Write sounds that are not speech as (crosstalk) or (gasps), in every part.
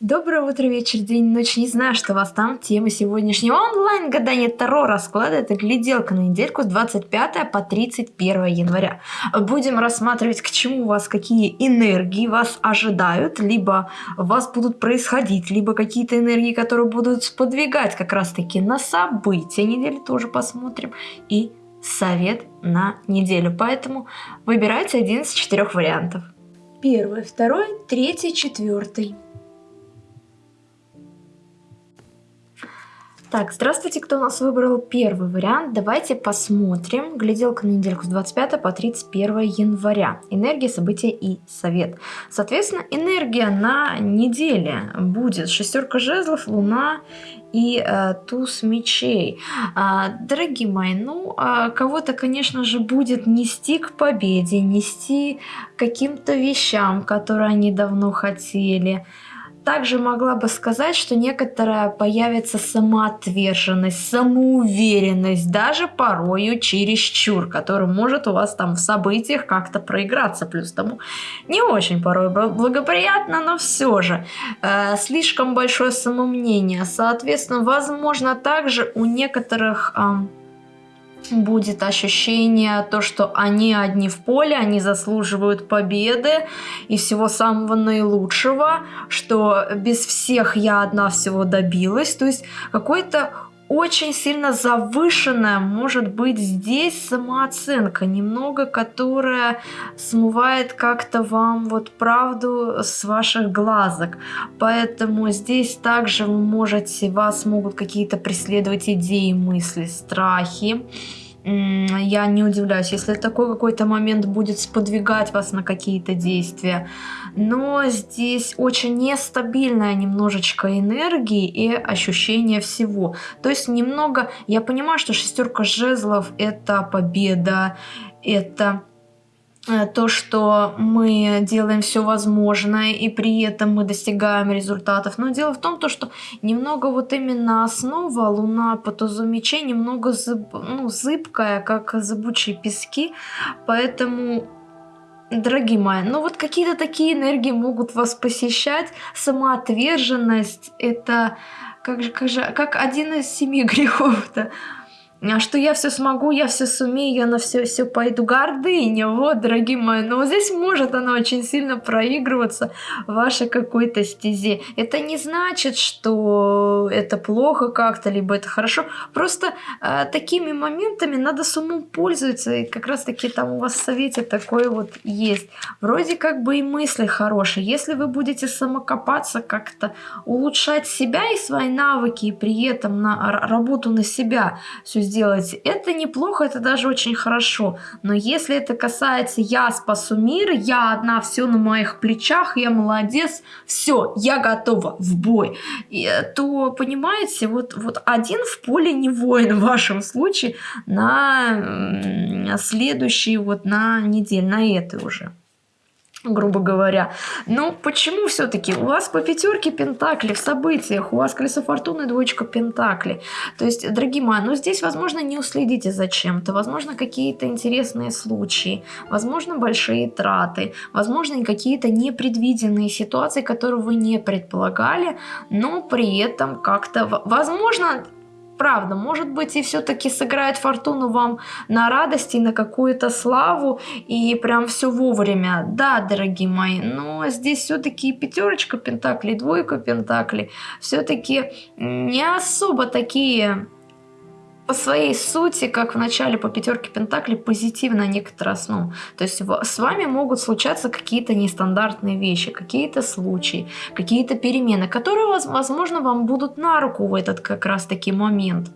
Доброе утро, вечер, день, ночь. Не знаю, что вас там. Тема сегодняшнего онлайн-гадания Таро расклада. Это гляделка на недельку с 25 по 31 января. Будем рассматривать, к чему у вас, какие энергии вас ожидают, либо у вас будут происходить, либо какие-то энергии, которые будут сподвигать как раз-таки на события недели, тоже посмотрим. И совет на неделю. Поэтому выбирайте один из четырех вариантов. Первый, второй, третий, четвертый. Так, здравствуйте, кто у нас выбрал первый вариант. Давайте посмотрим. Гляделка на недельку с 25 по 31 января. Энергия, события и совет. Соответственно, энергия на неделе будет шестерка жезлов, луна и э, туз мечей. А, дорогие мои, ну, а кого-то, конечно же, будет нести к победе, нести каким-то вещам, которые они давно хотели также могла бы сказать, что некоторая появится самоотверженность, самоуверенность, даже порою чересчур, который может у вас там в событиях как-то проиграться. Плюс тому не очень порой благоприятно, но все же э, слишком большое самомнение. Соответственно, возможно, также у некоторых... Э, будет ощущение, то, что они одни в поле, они заслуживают победы и всего самого наилучшего, что без всех я одна всего добилась. То есть какой-то очень сильно завышенная может быть здесь самооценка, немного, которая смывает как-то вам вот правду с ваших глазок. Поэтому здесь также вы можете, вас могут какие-то преследовать идеи, мысли, страхи я не удивляюсь, если такой какой-то момент будет сподвигать вас на какие-то действия. Но здесь очень нестабильная немножечко энергии и ощущение всего. То есть немного, я понимаю, что шестерка жезлов это победа, это то, что мы делаем все возможное и при этом мы достигаем результатов. Но дело в том, то, что немного вот именно основа Луна по тузу мечей немного зыб, ну, зыбкая, как зыбучие пески, поэтому Дорогие мои, ну вот какие-то такие энергии могут вас посещать. Самоотверженность – это как же, как же, как один из семи (laughs) грехов-то. А что я все смогу, я все сумею, я на все все пойду. Гордыня, вот, дорогие мои. Но вот здесь может она очень сильно проигрываться в вашей какой-то стезе. Это не значит, что это плохо как-то, либо это хорошо. Просто э, такими моментами надо с умом пользоваться. И как раз таки там у вас в совете такое вот есть. Вроде как бы и мысли хорошие. Если вы будете самокопаться как-то, улучшать себя и свои навыки, и при этом на работу на себя все сделать, сделать, это неплохо, это даже очень хорошо. Но если это касается «я спасу мир», «я одна, все на моих плечах», «я молодец», все, я готова в бой, и, то, понимаете, вот, вот один в поле не воин в вашем случае на следующий, вот на неделю, на этой уже грубо говоря. Но почему все-таки у вас по пятерке пентакли в событиях, у вас колесо фортуны, двоечка пентакли. То есть, дорогие мои, ну здесь, возможно, не уследите за чем-то, возможно, какие-то интересные случаи, возможно, большие траты, возможно, какие-то непредвиденные ситуации, которые вы не предполагали, но при этом как-то, возможно, правда, может быть и все-таки сыграет фортуну вам на радости, на какую-то славу и прям все вовремя. Да, дорогие мои, но здесь все-таки пятерочка пентаклей, двойка пентаклей, все-таки не особо такие по своей сути, как в начале по пятерке Пентаклей, позитивно некоторые основы. То есть с вами могут случаться какие-то нестандартные вещи, какие-то случаи, какие-то перемены, которые, возможно, вам будут на руку в этот как раз-таки момент.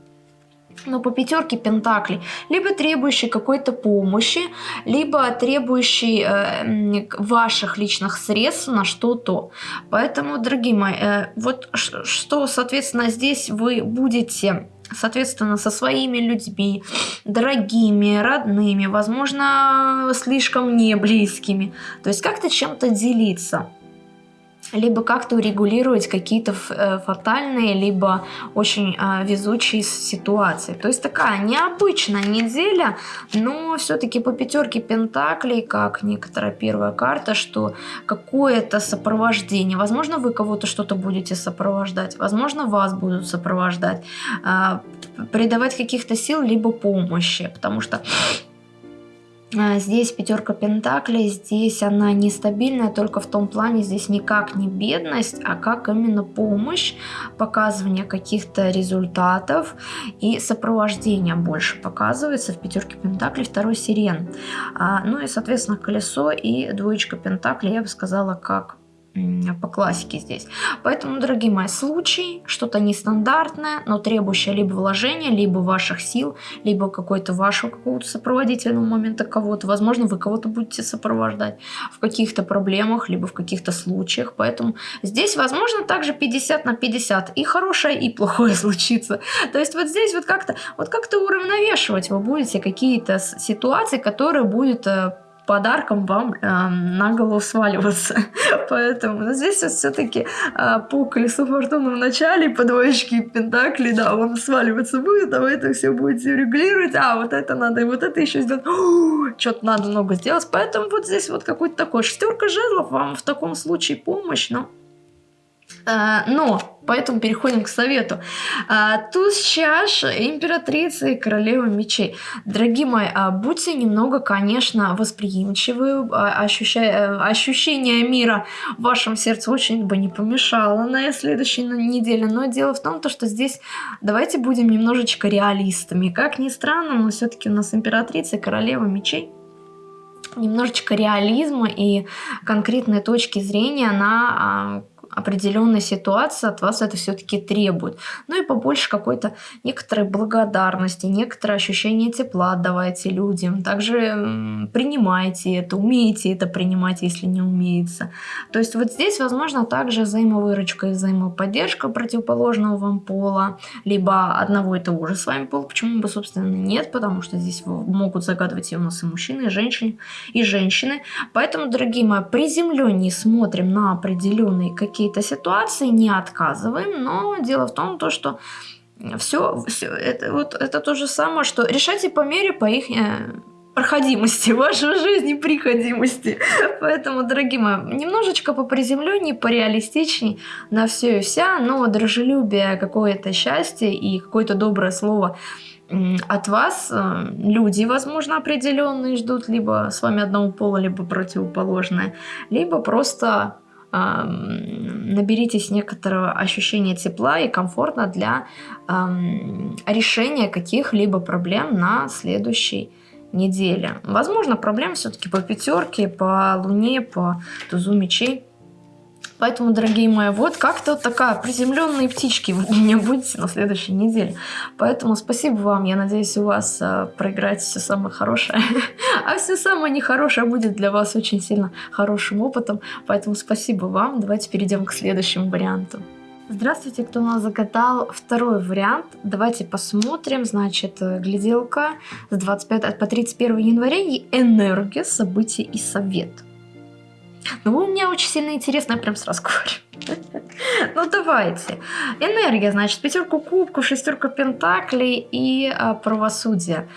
Но по пятерке пентаклей, либо требующий какой-то помощи, либо требующий э, ваших личных средств на что-то. Поэтому, дорогие мои, э, вот что, соответственно, здесь вы будете соответственно, со своими людьми, дорогими, родными, возможно, слишком не близкими. То есть как-то чем-то делиться. Либо как-то урегулировать какие-то э, фатальные, либо очень э, везучие ситуации. То есть такая необычная неделя, но все-таки по пятерке пентаклей, как некоторая первая карта, что какое-то сопровождение. Возможно, вы кого-то что-то будете сопровождать, возможно, вас будут сопровождать, э, придавать каких-то сил, либо помощи, потому что здесь пятерка пентаклей, здесь она нестабильная только в том плане, здесь никак не бедность, а как именно помощь, показывание каких-то результатов и сопровождение больше показывается в пятерке пентаклей, второй сирен. А, ну и, соответственно, колесо и двоечка пентаклей, я бы сказала, как по классике здесь. Поэтому, дорогие мои, случай, что-то нестандартное, но требующее либо вложения, либо ваших сил, либо какой-то вашего какого-то сопроводительного момента кого-то. Возможно, вы кого-то будете сопровождать в каких-то проблемах, либо в каких-то случаях. Поэтому здесь, возможно, также 50 на 50. И хорошее, и плохое (laughs) случится. То есть вот здесь вот как-то вот как-то уравновешивать вы будете какие-то ситуации, которые будут э, подарком вам э, на голову сваливаться. (laughs) Поэтому здесь вот все-таки э, по колесу фортуны в начале, по двоечке пентаклей, да, он сваливаться будет, а вы это все будете регулировать, а вот это надо, и вот это еще сделать. (gasps) Что-то надо много сделать. Поэтому вот здесь вот какой-то такой шестерка жезлов вам в таком случае помощь, но а, но, поэтому переходим к совету. А, туз чаш, императрица и королева мечей. Дорогие мои, а, будьте немного, конечно, восприимчивы. Ощущая, ощущение мира в вашем сердце очень бы не помешало на следующей неделе. Но дело в том, что здесь давайте будем немножечко реалистами. Как ни странно, но все-таки у нас императрица и королева мечей немножечко реализма и конкретной точки зрения на определенная ситуация от вас это все-таки требует. Ну и побольше какой-то некоторой благодарности, некоторое ощущение тепла отдавайте людям. Также принимайте это, умеете это принимать, если не умеется. То есть вот здесь, возможно, также взаимовыручка и взаимоподдержка противоположного вам пола, либо одного и того же с вами пола. Почему бы, собственно, нет? Потому что здесь могут загадывать и у нас и мужчины, и женщины, и женщины. Поэтому, дорогие мои, приземленнее смотрим на определенные какие какие-то ситуации, не отказываем, но дело в том, то, что все, все это, вот, это то же самое, что решайте по мере по их э, проходимости (laughs) вашей жизни, приходимости. Поэтому, дорогие мои, немножечко по приземленнее, пореалистичней на все и вся, но дружелюбие, какое-то счастье и какое-то доброе слово от вас э, люди, возможно, определенные ждут, либо с вами одного пола, либо противоположное, либо просто наберитесь некоторого ощущения тепла и комфортно для решения каких-либо проблем на следующей неделе. Возможно, проблем все-таки по пятерке, по луне, по тузу мечей. Поэтому, дорогие мои, вот как-то вот такая приземленные птички вы у меня будете на следующей неделе. Поэтому спасибо вам. Я надеюсь, у вас э, проиграть все самое хорошее. (laughs) а все самое нехорошее будет для вас очень сильно хорошим опытом. Поэтому спасибо вам. Давайте перейдем к следующему варианту. Здравствуйте, кто у нас загадал второй вариант. Давайте посмотрим. Значит, э, гляделка с 25 по 31 января и энергия, события и совет. Ну, у меня очень сильно интересно, я прям сразу говорю. (laughs) Ну, давайте. Энергия, значит, пятерку кубку, шестерка пентаклей и а, правосудие.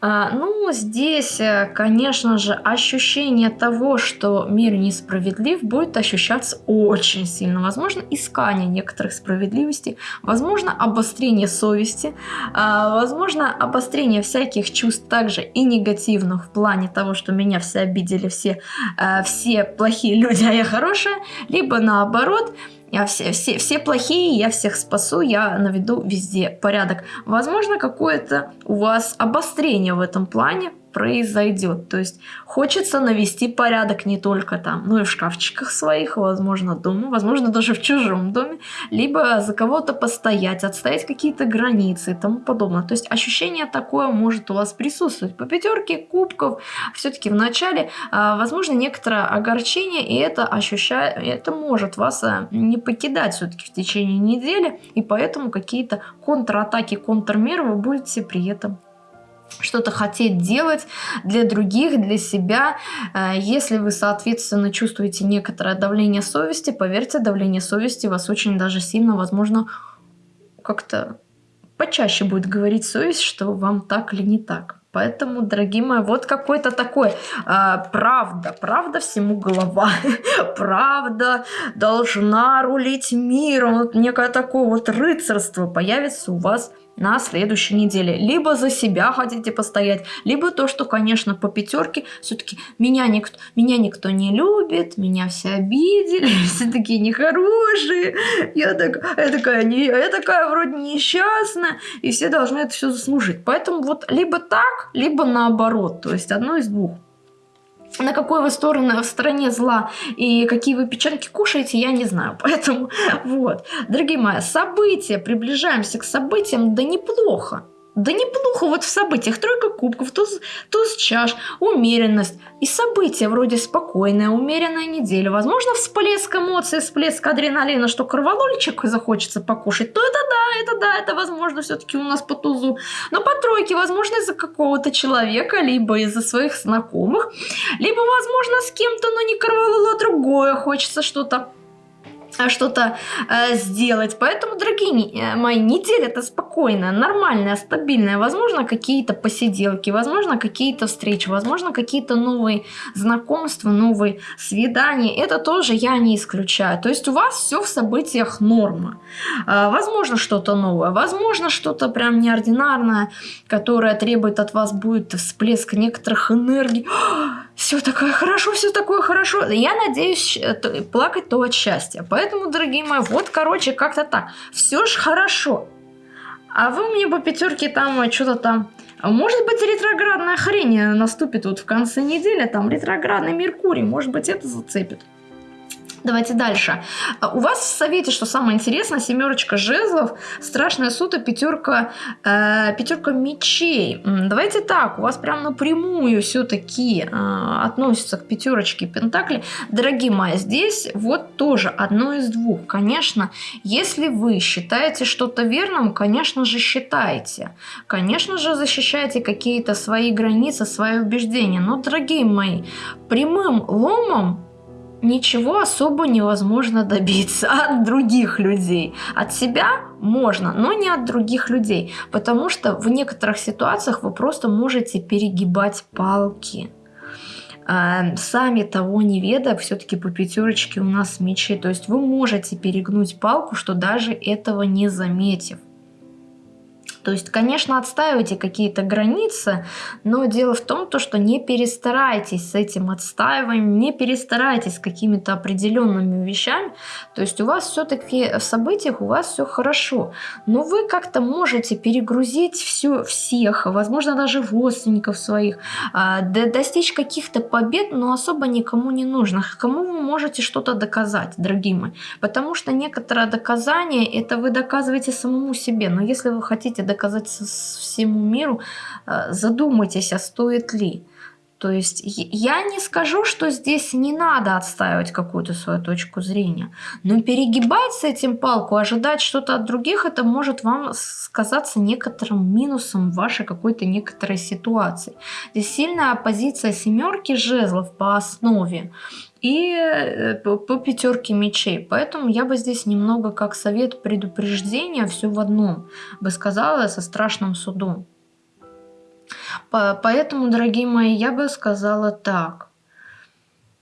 А, ну, здесь, э, конечно же, ощущение того, что мир несправедлив, будет ощущаться очень сильно. Возможно, искание некоторых справедливостей, возможно, обострение совести, а, возможно, обострение всяких чувств также и негативных в плане того, что меня все обидели, все, э, все плохие люди, а я хорошая, либо наоборот – я все, все, все плохие, я всех спасу, я наведу везде порядок. Возможно, какое-то у вас обострение в этом плане, произойдет. То есть хочется навести порядок не только там, но и в шкафчиках своих, возможно, дома, возможно, даже в чужом доме, либо за кого-то постоять, отстоять какие-то границы и тому подобное. То есть ощущение такое может у вас присутствовать. По пятерке кубков все-таки в начале, а, возможно, некоторое огорчение, и это ощущает, это может вас а, не покидать все-таки в течение недели, и поэтому какие-то контратаки, контрмеры вы будете при этом что-то хотеть делать для других, для себя. Э, если вы, соответственно, чувствуете некоторое давление совести, поверьте, давление совести вас очень даже сильно, возможно, как-то почаще будет говорить совесть, что вам так или не так. Поэтому, дорогие мои, вот какой-то такой э, правда, правда всему голова, (laughs) правда должна рулить миром, вот некое такое вот рыцарство появится у вас на следующей неделе. Либо за себя хотите постоять, либо то, что, конечно, по пятерке все-таки меня никто, меня никто не любит, меня все обидели, (laughs) все такие нехорошие, я, так, я, такая, не, я такая вроде несчастная, и все должны это все заслужить. Поэтому вот либо так, либо наоборот, то есть одно из двух на какой вы стороны в стороне зла и какие вы печеньки кушаете, я не знаю. (laughs) Поэтому вот, дорогие мои, события, приближаемся к событиям, да неплохо. Да неплохо вот в событиях. Тройка кубков, туз, туз чаш, умеренность. И события вроде спокойная, умеренная неделя. Возможно, всплеск эмоций, всплеск адреналина, что кровололичек захочется покушать. То это да, это да, это возможно все-таки у нас по тузу. Но по тройке, возможно, из-за какого-то человека, либо из-за своих знакомых, либо, возможно, с кем-то, но не кровололо, а другое. Хочется что-то что-то э, сделать. Поэтому, дорогие э, мои, неделя это спокойная, нормальная, стабильная. Возможно, какие-то посиделки, возможно, какие-то встречи, возможно, какие-то новые знакомства, новые свидания. Это тоже я не исключаю. То есть у вас все в событиях норма. Э, возможно, что-то новое, возможно, что-то прям неординарное, которое требует от вас будет всплеск некоторых энергий. Все такое хорошо, все такое хорошо. Я надеюсь э, плакать то от счастья. Поэтому, дорогие мои, вот, короче, как-то так. Все ж хорошо. А вы мне по пятерке там э, что-то там... Может быть, ретроградная хрень наступит вот в конце недели, там ретроградный Меркурий, может быть, это зацепит. Давайте дальше. А, у вас в совете, что самое интересное, семерочка жезлов, страшная сута, пятерка, э, пятерка мечей. Давайте так, у вас прям напрямую все-таки э, относится к пятерочке пентаклей. Дорогие мои, здесь вот тоже одно из двух. Конечно, если вы считаете что-то верным, конечно же считаете. Конечно же защищаете какие-то свои границы, свои убеждения. Но, дорогие мои, прямым ломом ничего особо невозможно добиться (laughs) от других людей. От себя можно, но не от других людей, потому что в некоторых ситуациях вы просто можете перегибать палки. Эм, сами того не ведая, все-таки по пятерочке у нас мечи. То есть вы можете перегнуть палку, что даже этого не заметив. То есть, конечно, отстаивайте какие-то границы, но дело в том, то, что не перестарайтесь с этим отстаиванием, не перестарайтесь с какими-то определенными вещами. То есть у вас все-таки в событиях у вас все хорошо, но вы как-то можете перегрузить все, всех, возможно, даже родственников своих, а, достичь каких-то побед, но особо никому не нужно. Кому вы можете что-то доказать, дорогие мои? Потому что некоторое доказание, это вы доказываете самому себе. Но если вы хотите доказать всему миру, э, задумайтесь, а стоит ли. То есть я не скажу, что здесь не надо отстаивать какую-то свою точку зрения, но перегибать с этим палку, ожидать что-то от других, это может вам сказаться некоторым минусом вашей какой-то некоторой ситуации. Здесь сильная оппозиция семерки жезлов по основе и э, по пятерке мечей. Поэтому я бы здесь немного как совет предупреждения все в одном бы сказала со страшным судом. Поэтому, дорогие мои, я бы сказала так.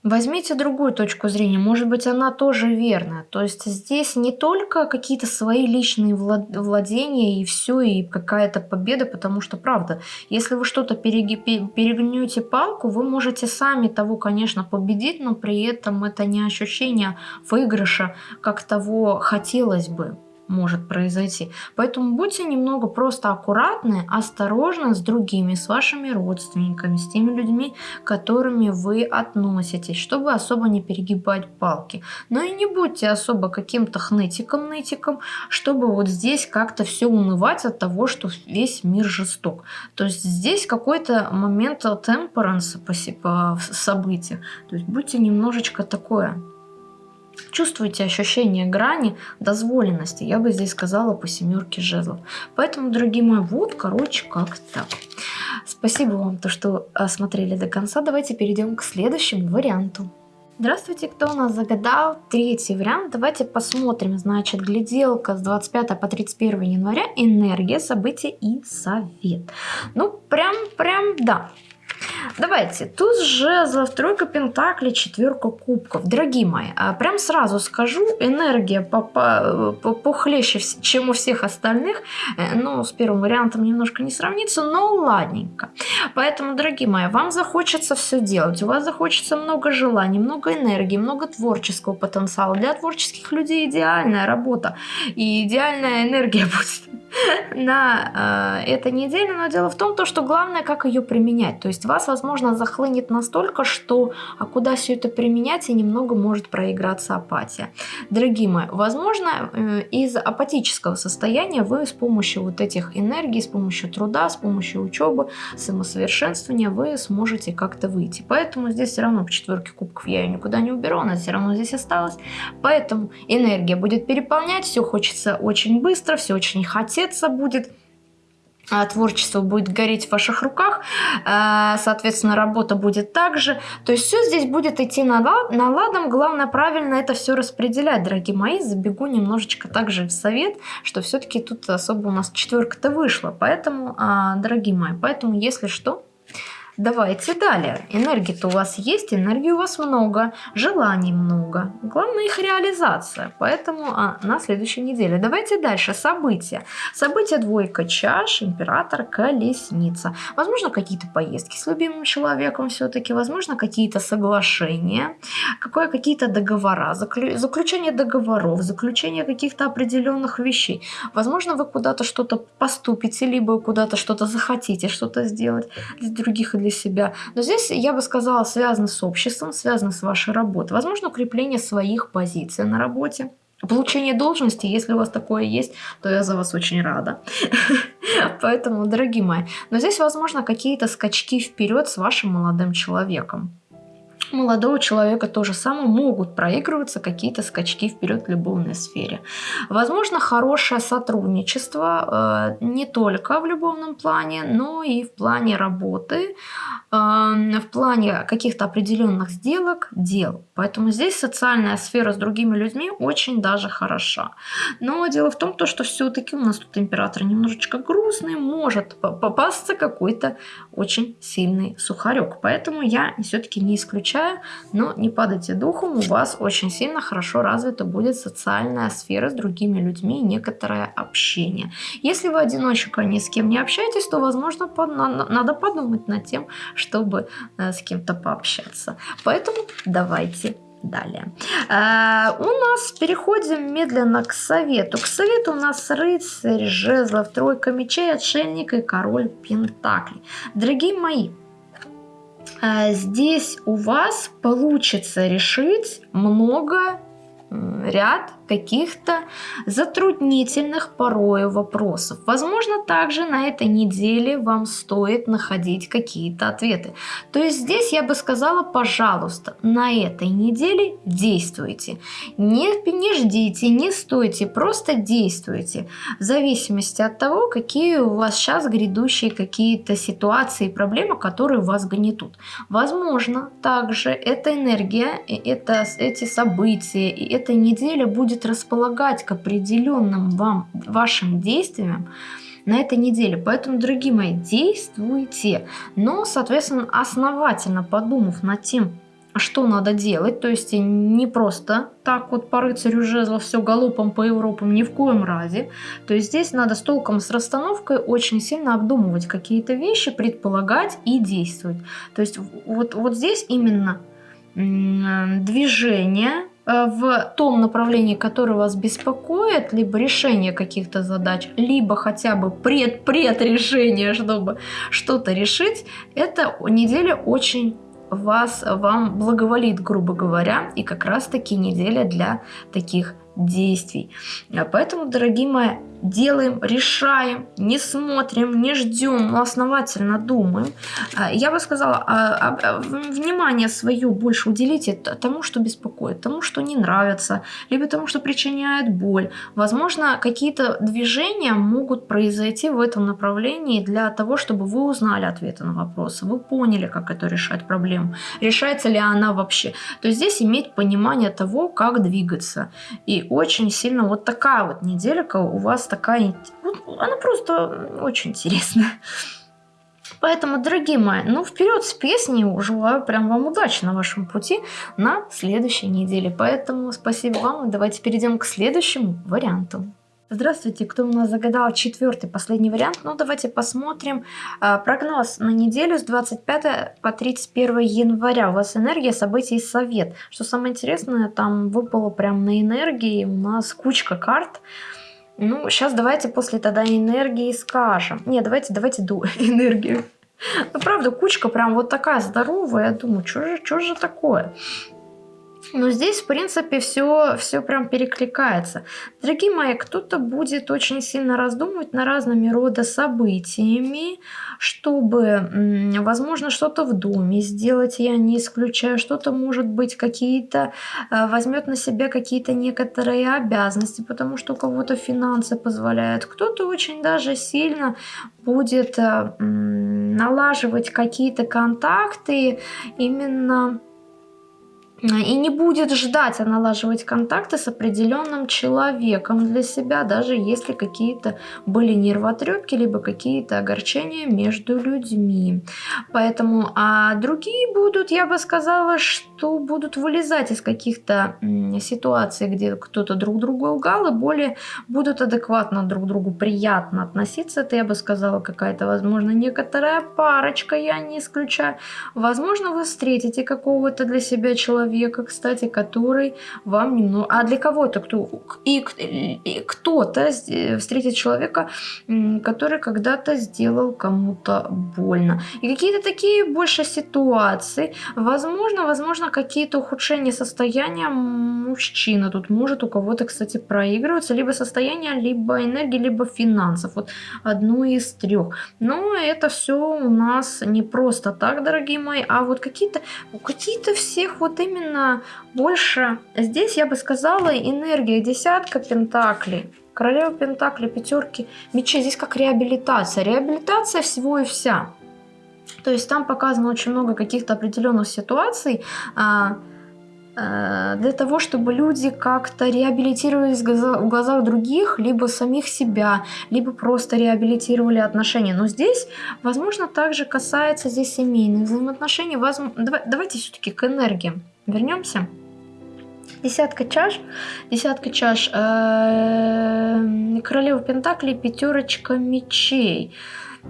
Возьмите другую точку зрения, может быть, она тоже верная. То есть здесь не только какие-то свои личные владения и все, и какая-то победа, потому что, правда, если вы что-то перегнете палку, вы можете сами того, конечно, победить, но при этом это не ощущение выигрыша, как того хотелось бы может произойти. Поэтому будьте немного просто аккуратны, осторожны с другими, с вашими родственниками, с теми людьми, которыми вы относитесь, чтобы особо не перегибать палки. Но и не будьте особо каким-то хнытиком-нытиком, чтобы вот здесь как-то все унывать от того, что весь мир жесток. То есть здесь какой-то момент темперанса по, по событиям. То есть будьте немножечко такое чувствуете ощущение грани дозволенности. Я бы здесь сказала по семерке жезлов. Поэтому, дорогие мои, вот, короче, как так. Спасибо вам, то, что э, смотрели до конца. Давайте перейдем к следующему варианту. Здравствуйте, кто у нас загадал третий вариант? Давайте посмотрим, значит, гляделка с 25 по 31 января, энергия, события и совет. Ну, прям, прям, да, Давайте, туз жезлов, тройка пентаклей, четверка кубков. Дорогие мои, а прям сразу скажу, энергия похлеще, чем у всех остальных. Э, ну, с первым вариантом немножко не сравнится, но ладненько. Поэтому, дорогие мои, вам захочется все делать. У вас захочется много желаний, много энергии, много творческого потенциала. Для творческих людей идеальная работа и идеальная энергия (laughs) будет на э, этой неделе. Но дело в том, то, что главное, как ее применять. То есть вас, захлынет настолько, что а куда все это применять, и немного может проиграться апатия. Дорогие мои, возможно, э, из апатического состояния вы с помощью вот этих энергий, с помощью труда, с помощью учебы, самосовершенствования вы сможете как-то выйти. Поэтому здесь все равно по четверке кубков я ее никуда не уберу, она все равно здесь осталась. Поэтому энергия будет переполнять, все хочется очень быстро, все очень хотеться будет. А, творчество будет гореть в ваших руках, а, соответственно, работа будет также. То есть все здесь будет идти наладом, главное правильно это все распределять, дорогие мои. Забегу немножечко также в совет, что все-таки тут особо у нас четверка-то вышла. Поэтому, а, дорогие мои, поэтому если что, Давайте далее. Энергии-то у вас есть, энергии у вас много, желаний много. Главное их реализация. Поэтому а, на следующей неделе. Давайте дальше. События. События двойка чаш, император, колесница. Возможно, какие-то поездки с любимым человеком все-таки. Возможно, какие-то соглашения. Какие-то договора. Заклю, заключение договоров. Заключение каких-то определенных вещей. Возможно, вы куда-то что-то поступите, либо куда-то что-то захотите что-то сделать для других и для для себя. Но здесь, я бы сказала, связано с обществом, связано с вашей работой. Возможно, укрепление своих позиций на работе. Получение должности, если у вас такое есть, то я за вас очень рада. (laughs) Поэтому, дорогие мои, но здесь, возможно, какие-то скачки вперед с вашим молодым человеком молодого человека тоже самое могут проигрываться какие-то скачки вперед в любовной сфере. Возможно, хорошее сотрудничество э, не только в любовном плане, но и в плане работы, э, в плане каких-то определенных сделок, дел. Поэтому здесь социальная сфера с другими людьми очень даже хороша. Но дело в том, то, что все-таки у нас тут император немножечко грустный, может попасться какой-то очень сильный сухарек. Поэтому я все-таки не исключаю исключаю, но не падайте духом, у вас очень сильно хорошо развита будет социальная сфера с другими людьми и некоторое общение. Если вы одиночка, ни с кем не общаетесь, то, возможно, надо подумать над тем, чтобы э, с кем-то пообщаться. Поэтому давайте далее. А, у нас переходим медленно к совету. К совету у нас рыцарь, жезлов, тройка мечей, отшельник и король пентаклей. Дорогие мои, а, здесь у вас получится решить много ряд каких-то затруднительных порою вопросов. Возможно, также на этой неделе вам стоит находить какие-то ответы. То есть здесь я бы сказала, пожалуйста, на этой неделе действуйте. Не, не ждите, не стойте, просто действуйте. В зависимости от того, какие у вас сейчас грядущие какие-то ситуации и проблемы, которые вас гнетут. Возможно, также эта энергия, это, эти события, и эта неделя будет будет располагать к определенным вам, вашим действиям на этой неделе. Поэтому, дорогие мои, действуйте. Но, соответственно, основательно подумав над тем, что надо делать, то есть не просто так вот по рыцарю жезлов все галопом по Европам, ни в коем разе. То есть здесь надо с толком, с расстановкой очень сильно обдумывать какие-то вещи, предполагать и действовать. То есть вот, вот здесь именно движение, в том направлении, которое вас беспокоит, либо решение каких-то задач, либо хотя бы пред-пред чтобы что-то решить, эта неделя очень вас, вам благоволит, грубо говоря, и как раз таки неделя для таких действий. А поэтому, дорогие мои, делаем, решаем, не смотрим, не ждем, но основательно думаем. А, я бы сказала, а, а, внимание свое больше уделите тому, что беспокоит, тому, что не нравится, либо тому, что причиняет боль. Возможно, какие-то движения могут произойти в этом направлении для того, чтобы вы узнали ответы на вопросы, вы поняли, как это решать проблему, решается ли она вообще. То есть здесь иметь понимание того, как двигаться. И очень сильно вот такая вот неделька у вас такая... Она просто очень интересная. Поэтому, дорогие мои, ну вперед с песней, желаю прям вам удачи на вашем пути на следующей неделе. Поэтому спасибо вам, давайте перейдем к следующему варианту. Здравствуйте, кто у нас загадал четвертый, последний вариант? Ну, давайте посмотрим а, прогноз на неделю с 25 по 31 января. У вас энергия, события и совет. Что самое интересное, там выпало прям на энергии у нас кучка карт. Ну, сейчас давайте после тогда энергии скажем. Не, давайте, давайте до (laughs) энергию. Ну, правда, кучка прям вот такая здоровая. Я думаю, что же, что же такое? Но здесь, в принципе, все, все прям перекликается. Дорогие мои, кто-то будет очень сильно раздумывать на разными рода событиями, чтобы, возможно, что-то в доме сделать, я не исключаю, что-то, может быть, какие-то, э, возьмет на себя какие-то некоторые обязанности, потому что у кого-то финансы позволяют, кто-то очень даже сильно будет э, налаживать какие-то контакты именно и не будет ждать, а налаживать контакты с определенным человеком для себя, даже если какие-то были нервотрепки, либо какие-то огорчения между людьми. Поэтому, а другие будут, я бы сказала, что будут вылезать из каких-то ситуаций, где кто-то друг другу лгал, и более будут адекватно друг другу приятно относиться. Это, я бы сказала, какая-то, возможно, некоторая парочка, я не исключаю. Возможно, вы встретите какого-то для себя человека, человека, кстати, который вам немного... А для кого-то, кто... И, и кто-то встретит человека, который когда-то сделал кому-то больно. И какие-то такие больше ситуации. Возможно, возможно, какие-то ухудшения состояния мужчины. Тут может у кого-то, кстати, проигрываться либо состояние, либо энергии, либо финансов. Вот одно из трех. Но это все у нас не просто так, дорогие мои, а вот какие-то какие-то всех вот именно именно больше, здесь я бы сказала, энергия десятка пентаклей. Королева пентаклей, пятерки мечей. Здесь как реабилитация. Реабилитация всего и вся. То есть там показано очень много каких-то определенных ситуаций, а, для того, чтобы люди как-то реабилитировались в глазах других, либо самих себя, либо просто реабилитировали отношения. Но здесь, возможно, также касается здесь семейных взаимоотношений. Давайте все-таки к энергии. Вернемся. Десятка чаш. Десятка чаш. Э, королева Пентаклей, пятерочка мечей.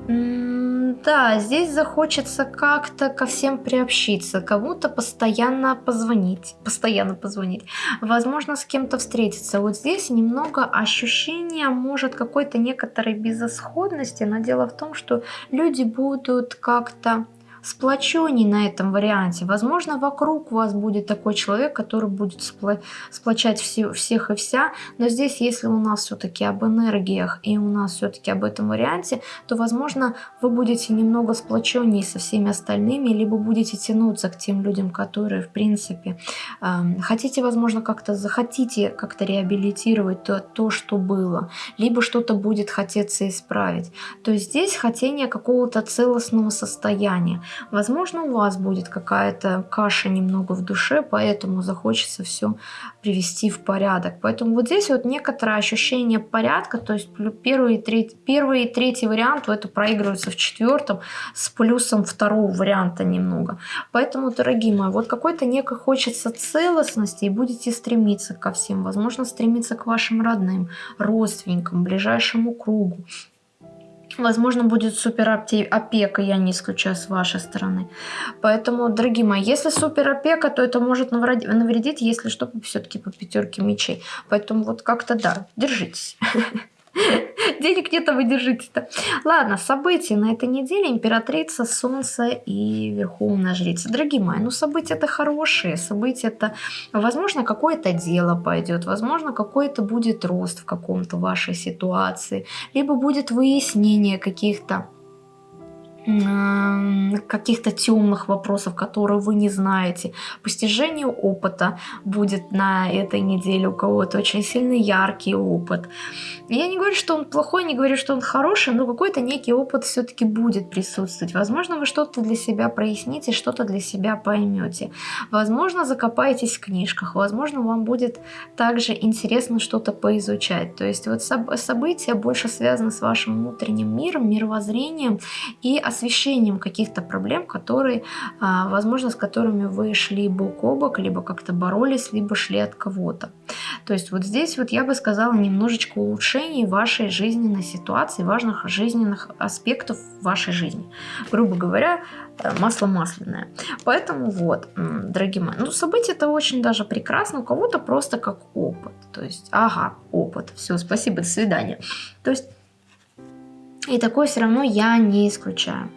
Да, здесь захочется как-то ко всем приобщиться, кому-то постоянно позвонить, постоянно позвонить, возможно, с кем-то встретиться. Вот здесь немного ощущения, может, какой-то некоторой безысходности, но дело в том, что люди будут как-то сплоченней на этом варианте. Возможно, вокруг вас будет такой человек, который будет спло сплочать все, всех и вся. Но здесь, если у нас все-таки об энергиях и у нас все-таки об этом варианте, то, возможно, вы будете немного сплоченнее со всеми остальными, либо будете тянуться к тем людям, которые, в принципе, э, хотите, возможно, как-то захотите как-то реабилитировать то, то, что было, либо что-то будет хотеться исправить. То есть здесь хотение какого-то целостного состояния. Возможно, у вас будет какая-то каша немного в душе, поэтому захочется все привести в порядок. Поэтому вот здесь вот некоторое ощущение порядка, то есть первый и третий, первый и третий вариант это проигрывается в четвертом с плюсом второго варианта немного. Поэтому, дорогие мои, вот какой-то некой хочется целостности и будете стремиться ко всем. Возможно, стремиться к вашим родным, родственникам, ближайшему кругу. Возможно, будет супер опека, я не исключаю с вашей стороны. Поэтому, дорогие мои, если супер опека, то это может навредить, если что, все-таки по пятерке мечей. Поэтому вот как-то да, держитесь. (laughs) (laughs) денег нет, а вы держите-то. Ладно, события на этой неделе. Императрица, Солнце и Верховная Жрица. Дорогие мои, ну события это хорошие. События это, возможно, какое-то дело пойдет. Возможно, какой-то будет рост в каком-то вашей ситуации. Либо будет выяснение каких-то каких-то темных вопросов, которые вы не знаете. Постижение опыта будет на этой неделе у кого-то очень сильный яркий опыт. Я не говорю, что он плохой, не говорю, что он хороший, но какой-то некий опыт все-таки будет присутствовать. Возможно, вы что-то для себя проясните, что-то для себя поймете. Возможно, закопаетесь в книжках, возможно, вам будет также интересно что-то поизучать. То есть вот события больше связаны с вашим внутренним миром, мировоззрением и освещением каких-то проблем, которые, а, возможно, с которыми вы шли бок о бок, либо как-то боролись, либо шли от кого-то. То есть вот здесь вот я бы сказала немножечко улучшений вашей жизненной ситуации, важных жизненных аспектов вашей жизни. Грубо говоря, э, масло масляное. Поэтому вот, дорогие мои, ну события это очень даже прекрасно, у кого-то просто как опыт. То есть, ага, опыт, все, спасибо, до свидания. То есть и такое все равно я не исключаю.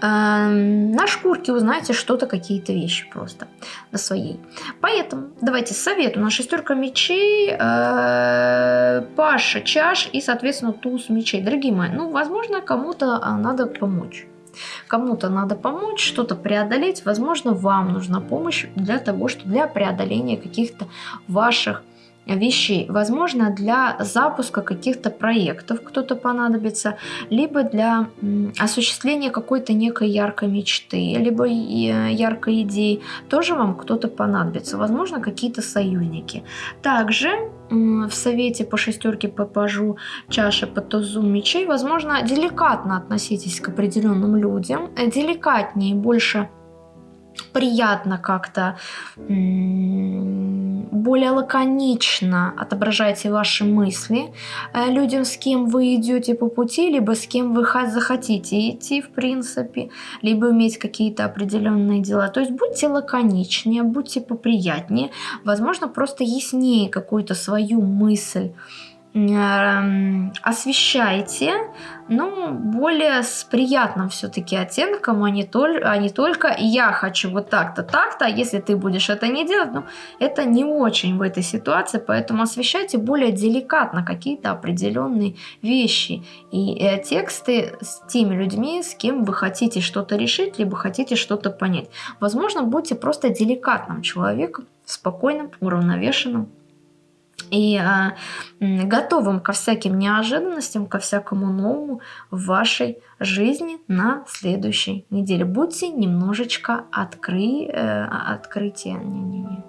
Эм, на шкурке узнаете что-то, какие-то вещи просто на своей. Поэтому давайте совет. У нас шестерка мечей, э, Паша чаш и, соответственно, туз мечей. Дорогие мои, ну, возможно, кому-то а, надо помочь. Кому-то надо помочь, что-то преодолеть. Возможно, вам нужна помощь для того, что для преодоления каких-то ваших вещей. Возможно, для запуска каких-то проектов кто-то понадобится, либо для осуществления какой-то некой яркой мечты, либо яркой идеи. Тоже вам кто-то понадобится. Возможно, какие-то союзники. Также в совете по шестерке по пажу чаши по тузу мечей, возможно, деликатно относитесь к определенным людям, деликатнее, больше приятно как-то более лаконично отображайте ваши мысли э, людям, с кем вы идете по пути, либо с кем вы захотите идти, в принципе, либо иметь какие-то определенные дела. То есть будьте лаконичнее, будьте поприятнее, возможно, просто яснее какую-то свою мысль Эм, освещайте, ну, более с приятным все-таки оттенком, а не, толь, а не только «я хочу вот так-то, так-то», а если ты будешь это не делать, ну, это не очень в этой ситуации, поэтому освещайте более деликатно какие-то определенные вещи и э, тексты с теми людьми, с кем вы хотите что-то решить, либо хотите что-то понять. Возможно, будьте просто деликатным человеком, спокойным, уравновешенным, и а, готовым ко всяким неожиданностям, ко всякому новому в вашей жизни на следующей неделе. Будьте немножечко откры, э, открытие. Не-не-не.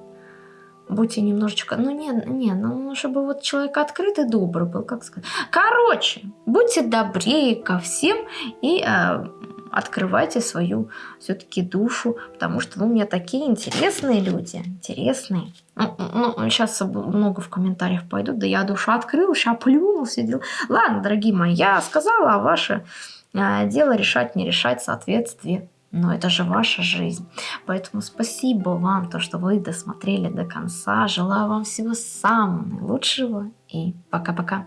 Будьте немножечко, ну не, не, ну чтобы вот человек открытый, добрый был, как сказать. Короче, будьте добрее ко всем и э, открывайте свою все-таки душу, потому что вы у меня такие интересные люди, интересные. Ну, ну, сейчас много в комментариях пойдут, да я душу открыл, сейчас плюнул, все дела. Ладно, дорогие мои, я сказала, а ваше э, дело решать, не решать в соответствии но это же ваша жизнь. Поэтому спасибо вам, то, что вы досмотрели до конца. Желаю вам всего самого наилучшего и пока-пока.